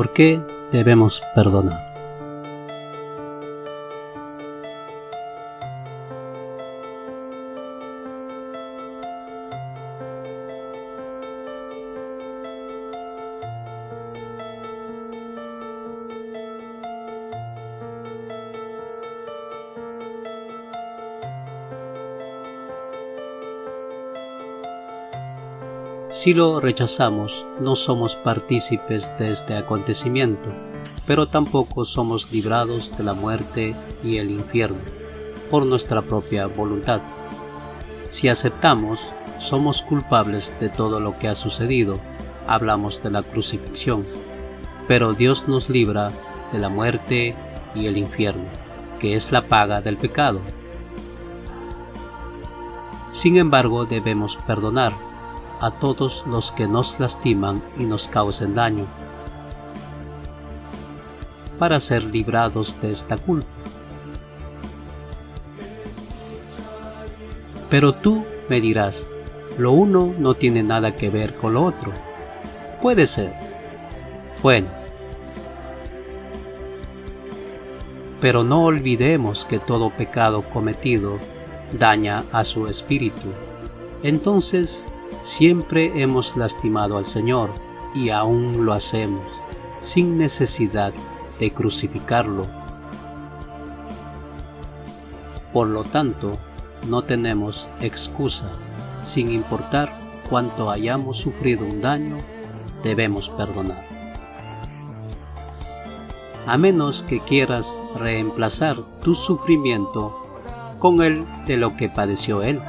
¿Por qué debemos perdonar? Si lo rechazamos, no somos partícipes de este acontecimiento, pero tampoco somos librados de la muerte y el infierno, por nuestra propia voluntad. Si aceptamos, somos culpables de todo lo que ha sucedido, hablamos de la crucifixión, pero Dios nos libra de la muerte y el infierno, que es la paga del pecado. Sin embargo, debemos perdonar a todos los que nos lastiman y nos causen daño, para ser librados de esta culpa. Pero tú me dirás, lo uno no tiene nada que ver con lo otro. Puede ser. Bueno. Pero no olvidemos que todo pecado cometido daña a su espíritu. Entonces Siempre hemos lastimado al Señor y aún lo hacemos, sin necesidad de crucificarlo. Por lo tanto, no tenemos excusa, sin importar cuánto hayamos sufrido un daño, debemos perdonar. A menos que quieras reemplazar tu sufrimiento con el de lo que padeció Él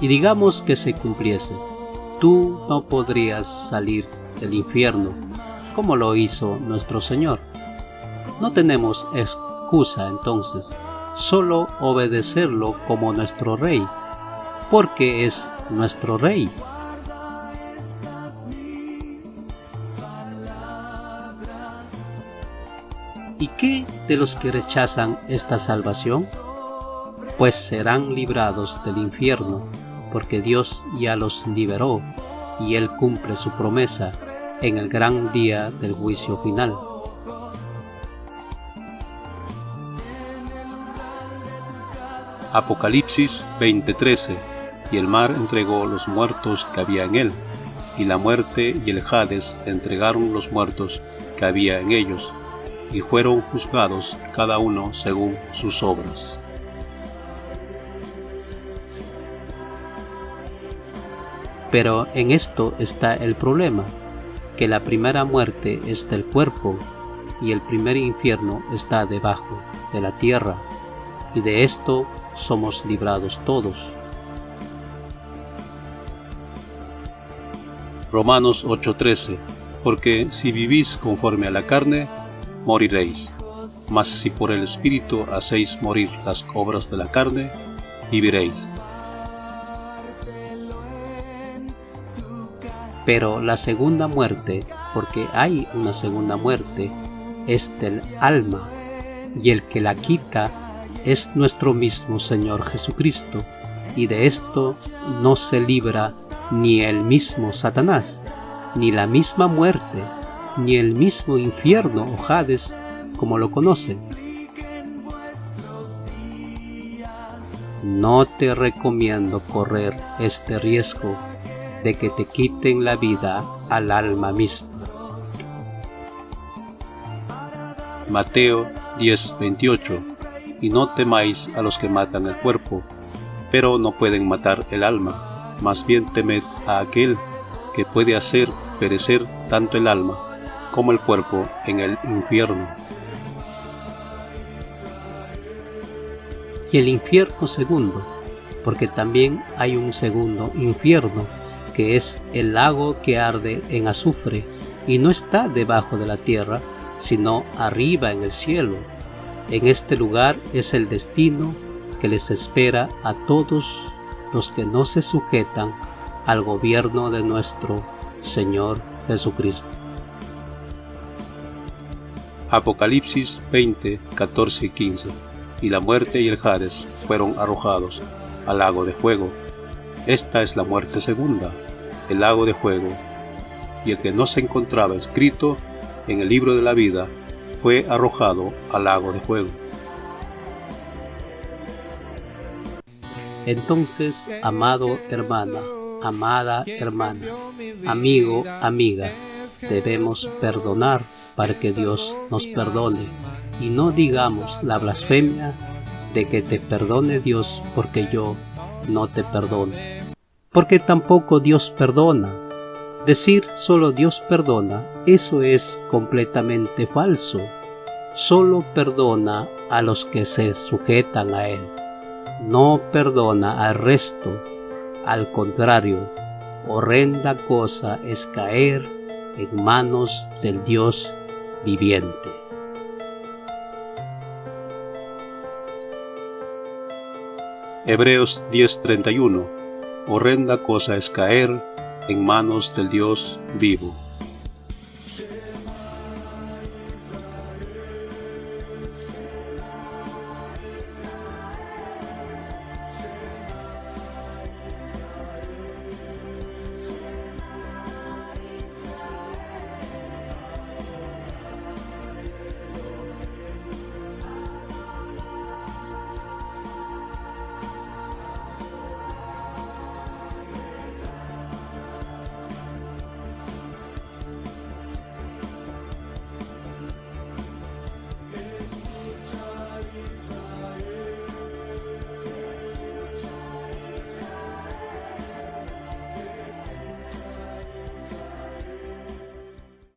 y digamos que se cumpliese, tú no podrías salir del infierno como lo hizo nuestro Señor. No tenemos excusa entonces, solo obedecerlo como nuestro Rey, porque es nuestro Rey. ¿Y qué de los que rechazan esta salvación? Pues serán librados del infierno porque Dios ya los liberó y Él cumple su promesa en el gran día del juicio final. Apocalipsis 20:13 Y el mar entregó los muertos que había en él, y la muerte y el Hades entregaron los muertos que había en ellos, y fueron juzgados cada uno según sus obras. Pero en esto está el problema, que la primera muerte es del cuerpo y el primer infierno está debajo de la tierra, y de esto somos librados todos. Romanos 8:13 Porque si vivís conforme a la carne, moriréis. Mas si por el Espíritu hacéis morir las obras de la carne, viviréis. Pero la segunda muerte, porque hay una segunda muerte, es del alma, y el que la quita es nuestro mismo Señor Jesucristo, y de esto no se libra ni el mismo Satanás, ni la misma muerte, ni el mismo infierno o Hades como lo conocen. No te recomiendo correr este riesgo de que te quiten la vida al alma misma. Mateo 10:28 Y no temáis a los que matan el cuerpo, pero no pueden matar el alma, más bien temed a aquel que puede hacer perecer tanto el alma como el cuerpo en el infierno. Y el infierno segundo, porque también hay un segundo infierno que es el lago que arde en azufre y no está debajo de la tierra, sino arriba en el cielo. En este lugar es el destino que les espera a todos los que no se sujetan al gobierno de nuestro Señor Jesucristo. Apocalipsis 20, 14 y 15 Y la muerte y el Hades fueron arrojados al lago de fuego. Esta es la muerte segunda, el lago de fuego, y el que no se encontraba escrito en el libro de la vida, fue arrojado al lago de fuego. Entonces, amado hermana, amada hermana, amigo, amiga, debemos perdonar para que Dios nos perdone y no digamos la blasfemia de que te perdone Dios porque yo no te perdono. Porque tampoco Dios perdona. Decir solo Dios perdona, eso es completamente falso. Solo perdona a los que se sujetan a Él. No perdona al resto. Al contrario, horrenda cosa es caer en manos del Dios viviente. Hebreos 10:31 Horrenda cosa es caer en manos del Dios vivo.